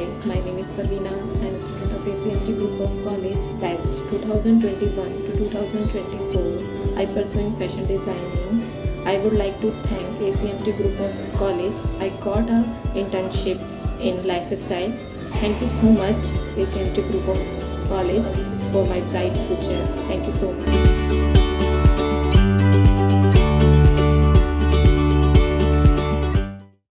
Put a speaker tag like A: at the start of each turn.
A: Hi, my name is Pavina. I am a student of ACMT Group of College, batch 2021 to 2024. I pursuing fashion designing. I would like to thank ACMT Group of College. I got a internship in lifestyle. Thank you so much ACMT Group of College for my bright future. Thank you.